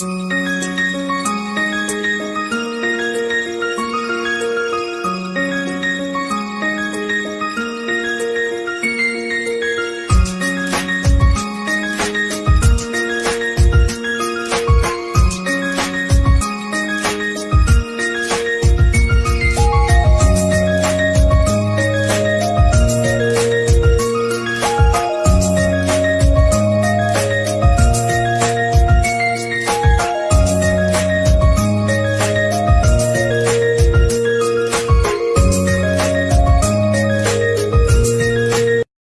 Mm-hmm.